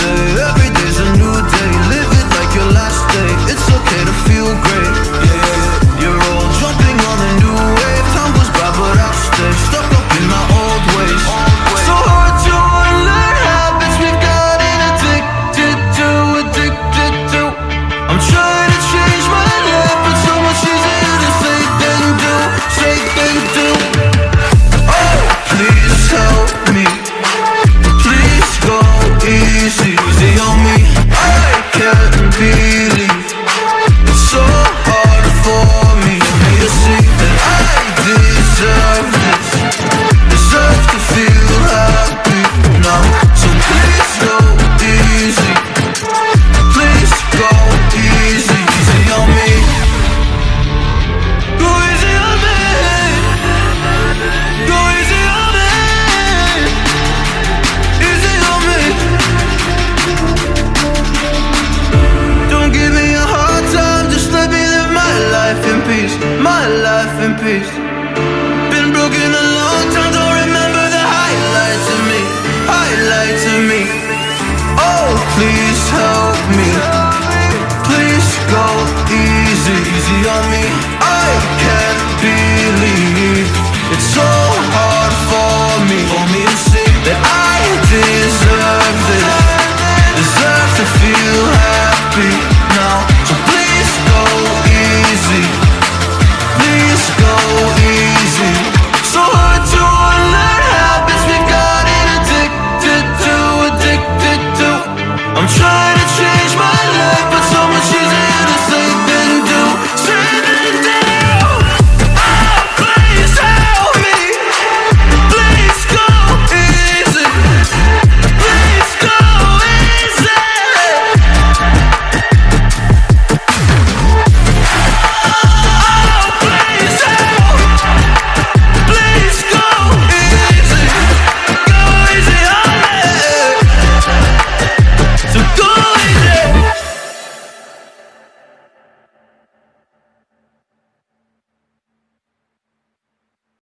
say every day easy on me. I can't believe it's so